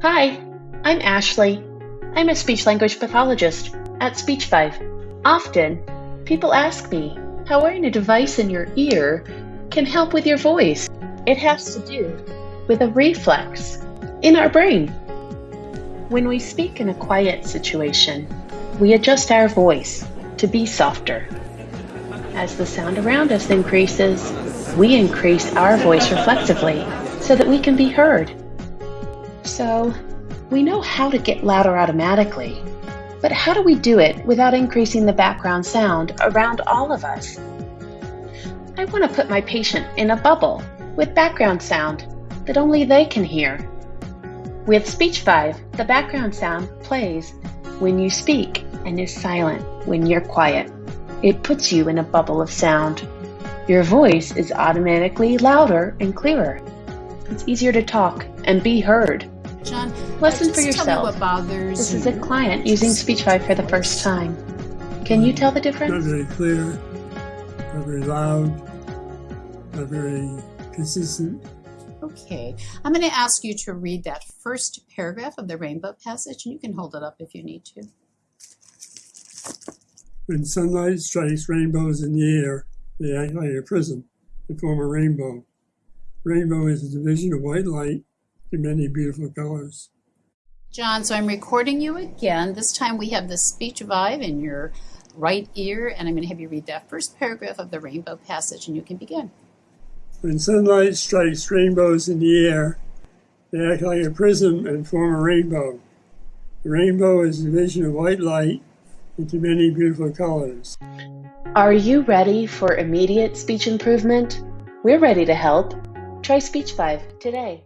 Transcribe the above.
Hi, I'm Ashley. I'm a speech language pathologist at SpeechVive. Often, people ask me how wearing a device in your ear can help with your voice. It has to do with a reflex in our brain. When we speak in a quiet situation, we adjust our voice to be softer. As the sound around us increases, we increase our voice reflexively so that we can be heard. So, we know how to get louder automatically, but how do we do it without increasing the background sound around all of us? I want to put my patient in a bubble with background sound that only they can hear. With SpeechVive, the background sound plays when you speak and is silent when you're quiet. It puts you in a bubble of sound. Your voice is automatically louder and clearer. It's easier to talk and be heard. John, Listen uh, for just tell me yourself. what bothers This is a client using SpeechVive for the first time. Can you tell the Not difference? very clear, not very loud, not very consistent. Okay, I'm going to ask you to read that first paragraph of the rainbow passage, and you can hold it up if you need to. When sunlight strikes rainbows in the air, they act like a prism and form a rainbow. Rainbow is a division of white light in many beautiful colors. John, so I'm recording you again. This time we have the SpeechVive in your right ear, and I'm going to have you read that first paragraph of the rainbow passage, and you can begin. When sunlight strikes rainbows in the air, they act like a prism and form a rainbow. The rainbow is a vision of white light into many beautiful colors. Are you ready for immediate speech improvement? We're ready to help. Try SpeechVive today.